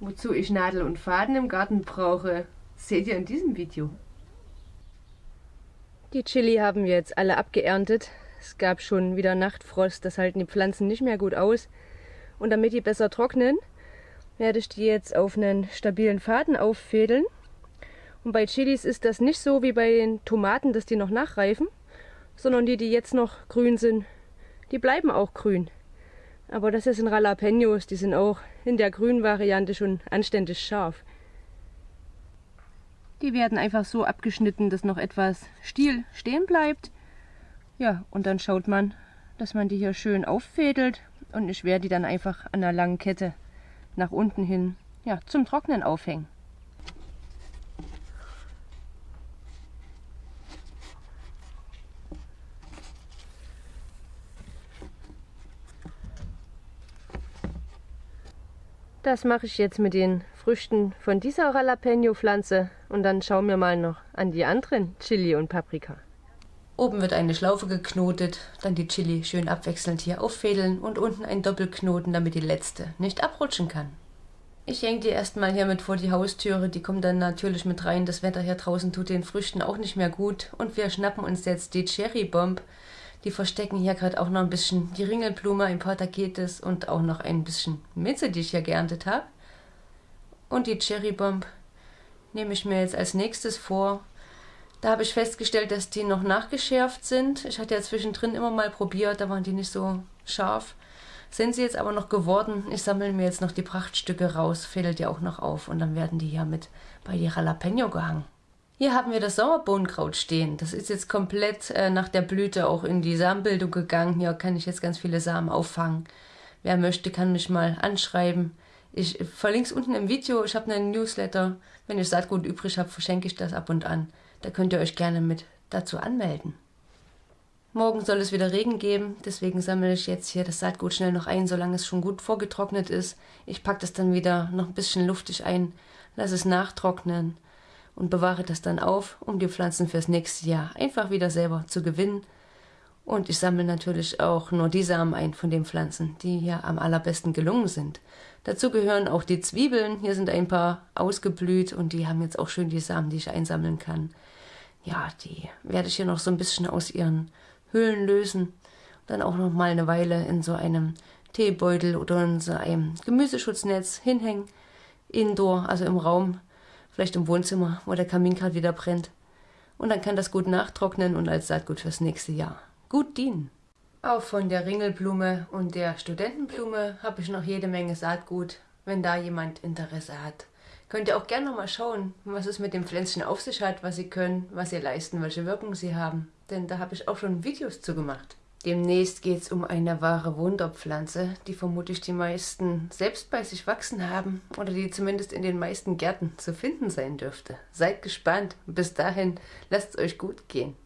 Wozu ich Nadel und Faden im Garten brauche, seht ihr in diesem Video. Die Chili haben wir jetzt alle abgeerntet. Es gab schon wieder Nachtfrost, das halten die Pflanzen nicht mehr gut aus. Und damit die besser trocknen, werde ich die jetzt auf einen stabilen Faden auffädeln. Und bei Chilis ist das nicht so wie bei den Tomaten, dass die noch nachreifen, sondern die, die jetzt noch grün sind, die bleiben auch grün. Aber das sind Jalapenos, die sind auch in der grünen Variante schon anständig scharf. Die werden einfach so abgeschnitten, dass noch etwas Stiel stehen bleibt. Ja, und dann schaut man, dass man die hier schön auffädelt und ich werde die dann einfach an einer langen Kette nach unten hin ja, zum Trocknen aufhängen. Das mache ich jetzt mit den Früchten von dieser Jalapeno-Pflanze und dann schauen wir mal noch an die anderen Chili und Paprika. Oben wird eine Schlaufe geknotet, dann die Chili schön abwechselnd hier auffädeln und unten ein Doppelknoten, damit die letzte nicht abrutschen kann. Ich hänge die erstmal hier mit vor die Haustüre, die kommt dann natürlich mit rein. Das Wetter hier draußen tut den Früchten auch nicht mehr gut. Und wir schnappen uns jetzt die Cherry Bomb die verstecken hier gerade auch noch ein bisschen die Ringelblume, ein paar Tagetes und auch noch ein bisschen Minze, die ich hier geerntet habe. Und die Cherrybomb nehme ich mir jetzt als nächstes vor. Da habe ich festgestellt, dass die noch nachgeschärft sind. Ich hatte ja zwischendrin immer mal probiert, da waren die nicht so scharf. Sind sie jetzt aber noch geworden. Ich sammle mir jetzt noch die Prachtstücke raus, fädelt die auch noch auf und dann werden die hier mit bei die Jalapeno gehangen. Hier haben wir das Sauerbohnenkraut stehen. Das ist jetzt komplett äh, nach der Blüte auch in die Samenbildung gegangen. Hier kann ich jetzt ganz viele Samen auffangen. Wer möchte, kann mich mal anschreiben. Ich verlinke es unten im Video. Ich habe einen Newsletter. Wenn ich Saatgut übrig habe, verschenke ich das ab und an. Da könnt ihr euch gerne mit dazu anmelden. Morgen soll es wieder Regen geben, deswegen sammle ich jetzt hier das Saatgut schnell noch ein, solange es schon gut vorgetrocknet ist. Ich packe das dann wieder noch ein bisschen luftig ein, lasse es nachtrocknen und bewahre das dann auf, um die Pflanzen fürs nächste Jahr einfach wieder selber zu gewinnen. Und ich sammle natürlich auch nur die Samen ein von den Pflanzen, die hier am allerbesten gelungen sind. Dazu gehören auch die Zwiebeln. Hier sind ein paar ausgeblüht und die haben jetzt auch schön die Samen, die ich einsammeln kann. Ja, die werde ich hier noch so ein bisschen aus ihren Hüllen lösen. Dann auch noch mal eine Weile in so einem Teebeutel oder in so einem Gemüseschutznetz hinhängen. Indoor, also im Raum, vielleicht im Wohnzimmer, wo der Kamin gerade wieder brennt. Und dann kann das gut nachtrocknen und als Saatgut fürs nächste Jahr gut dienen. Auch von der Ringelblume und der Studentenblume habe ich noch jede Menge Saatgut, wenn da jemand Interesse hat. Könnt ihr auch gerne noch mal schauen, was es mit dem Pflänzchen auf sich hat, was sie können, was sie leisten, welche Wirkung sie haben. Denn da habe ich auch schon Videos zu gemacht. Demnächst geht es um eine wahre Wunderpflanze, die vermutlich die meisten selbst bei sich wachsen haben oder die zumindest in den meisten Gärten zu finden sein dürfte. Seid gespannt. Bis dahin, lasst es euch gut gehen.